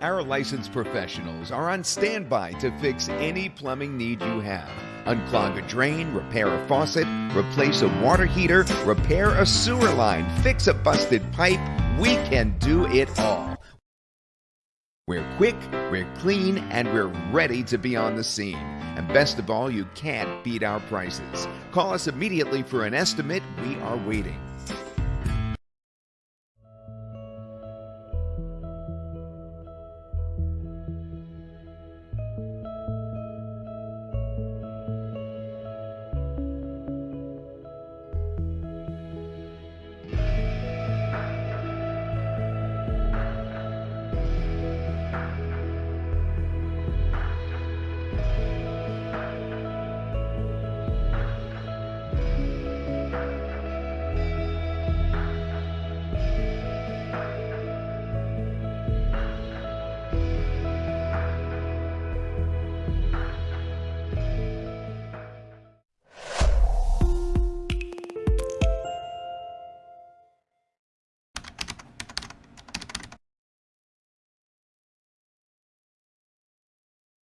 Our licensed professionals are on standby to fix any plumbing need you have. Unclog a drain, repair a faucet, replace a water heater, repair a sewer line, fix a busted pipe. We can do it all. We're quick, we're clean, and we're ready to be on the scene. And best of all, you can't beat our prices. Call us immediately for an estimate. We are waiting.